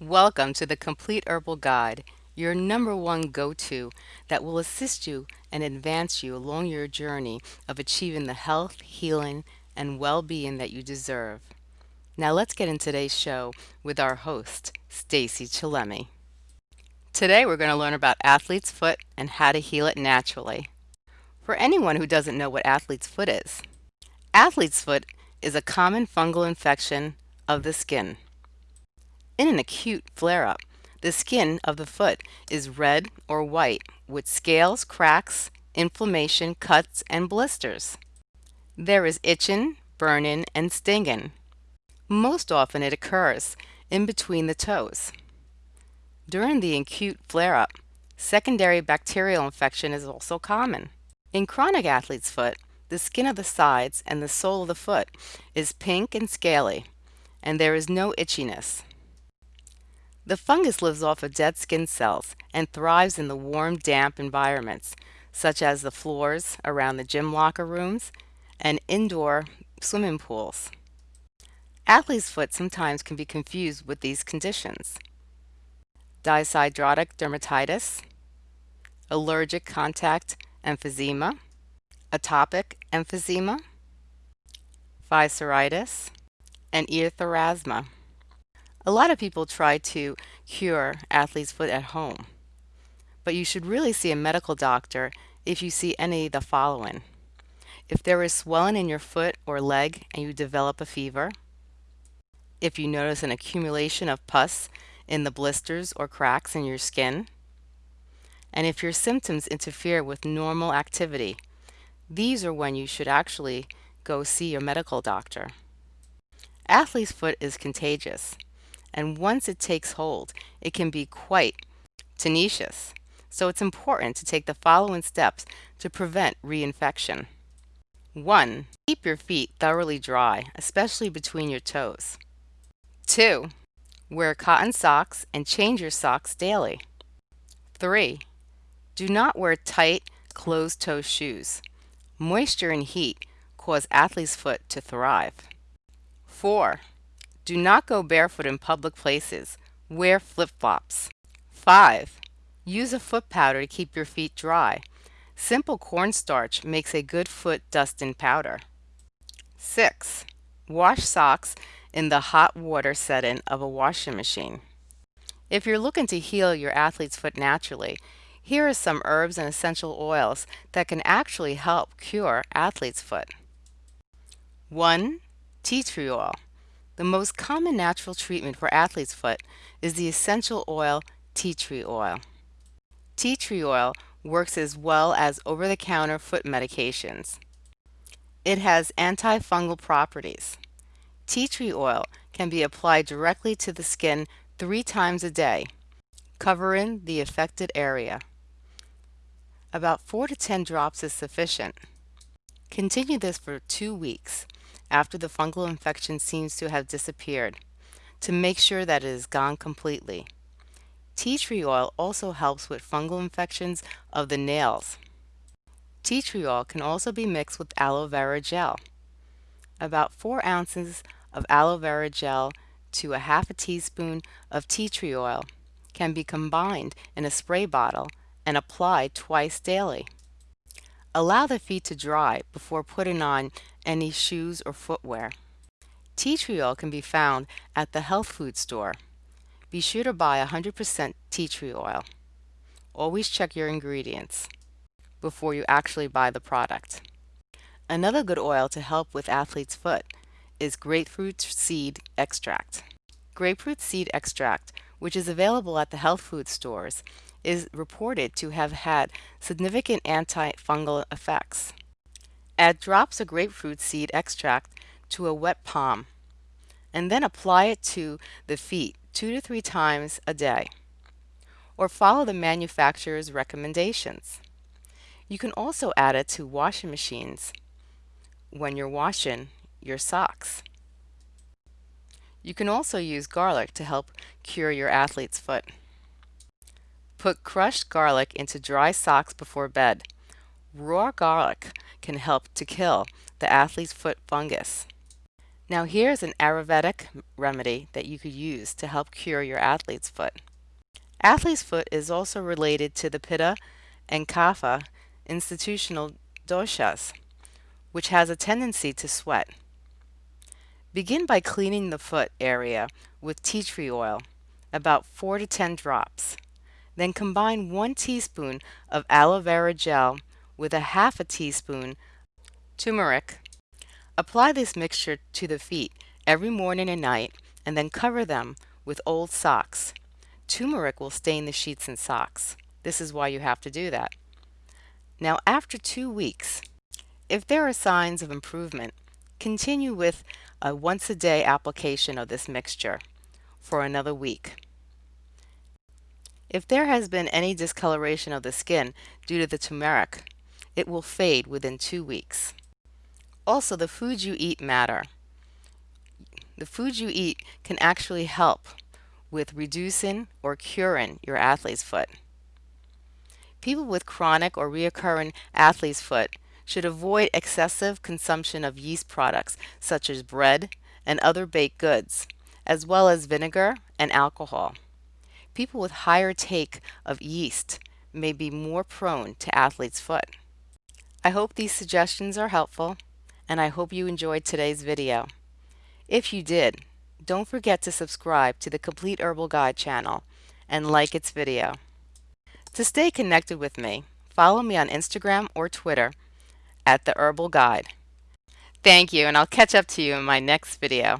Welcome to the Complete Herbal Guide, your number one go-to that will assist you and advance you along your journey of achieving the health, healing, and well-being that you deserve. Now let's get in today's show with our host, Stacey Chillemi. Today we're going to learn about athlete's foot and how to heal it naturally. For anyone who doesn't know what athlete's foot is, athlete's foot is a common fungal infection of the skin. In an acute flare-up, the skin of the foot is red or white with scales, cracks, inflammation, cuts, and blisters. There is itching, burning, and stinging. Most often it occurs in between the toes. During the acute flare-up, secondary bacterial infection is also common. In chronic athlete's foot, the skin of the sides and the sole of the foot is pink and scaly, and there is no itchiness. The fungus lives off of dead skin cells and thrives in the warm, damp environments, such as the floors around the gym locker rooms and indoor swimming pools. Athlete's foot sometimes can be confused with these conditions. Dyshidrotic dermatitis, allergic contact emphysema, atopic emphysema, psoriasis, and erythrasma. A lot of people try to cure athlete's foot at home, but you should really see a medical doctor if you see any of the following. If there is swelling in your foot or leg and you develop a fever, if you notice an accumulation of pus in the blisters or cracks in your skin, and if your symptoms interfere with normal activity, these are when you should actually go see your medical doctor. Athlete's foot is contagious and once it takes hold, it can be quite tenacious. So it's important to take the following steps to prevent reinfection. 1. Keep your feet thoroughly dry, especially between your toes. 2. Wear cotton socks and change your socks daily. 3. Do not wear tight, closed-toe shoes. Moisture and heat cause athlete's foot to thrive. 4. Do not go barefoot in public places. Wear flip-flops. 5. Use a foot powder to keep your feet dry. Simple cornstarch makes a good foot dusting powder. 6. Wash socks in the hot water setting of a washing machine. If you're looking to heal your athlete's foot naturally, here are some herbs and essential oils that can actually help cure athlete's foot. 1. Tea tree oil. The most common natural treatment for athlete's foot is the essential oil tea tree oil. Tea tree oil works as well as over-the-counter foot medications. It has antifungal properties. Tea tree oil can be applied directly to the skin three times a day, covering the affected area. About 4 to 10 drops is sufficient. Continue this for two weeks after the fungal infection seems to have disappeared to make sure that it is gone completely. Tea tree oil also helps with fungal infections of the nails. Tea tree oil can also be mixed with aloe vera gel. About 4 ounces of aloe vera gel to a half a teaspoon of tea tree oil can be combined in a spray bottle and applied twice daily. Allow the feet to dry before putting on any shoes or footwear. Tea tree oil can be found at the health food store. Be sure to buy 100% tea tree oil. Always check your ingredients before you actually buy the product. Another good oil to help with athlete's foot is grapefruit seed extract. Grapefruit seed extract, which is available at the health food stores, is reported to have had significant antifungal effects. Add drops of grapefruit seed extract to a wet palm and then apply it to the feet two to three times a day or follow the manufacturer's recommendations. You can also add it to washing machines when you're washing your socks. You can also use garlic to help cure your athlete's foot. Put crushed garlic into dry socks before bed. Raw garlic can help to kill the athlete's foot fungus. Now here's an Ayurvedic remedy that you could use to help cure your athlete's foot. Athlete's foot is also related to the Pitta and Kapha institutional doshas, which has a tendency to sweat. Begin by cleaning the foot area with tea tree oil, about 4 to 10 drops. Then combine 1 teaspoon of aloe vera gel with a half a teaspoon turmeric. Apply this mixture to the feet every morning and night and then cover them with old socks. Turmeric will stain the sheets and socks. This is why you have to do that. Now after two weeks, if there are signs of improvement, continue with a once a day application of this mixture for another week. If there has been any discoloration of the skin due to the turmeric, it will fade within two weeks. Also, the foods you eat matter. The foods you eat can actually help with reducing or curing your athlete's foot. People with chronic or reoccurring athlete's foot should avoid excessive consumption of yeast products such as bread and other baked goods, as well as vinegar and alcohol. People with higher take of yeast may be more prone to athlete's foot. I hope these suggestions are helpful, and I hope you enjoyed today's video. If you did, don't forget to subscribe to the Complete Herbal Guide channel and like its video. To stay connected with me, follow me on Instagram or Twitter at The Herbal Guide. Thank you, and I'll catch up to you in my next video.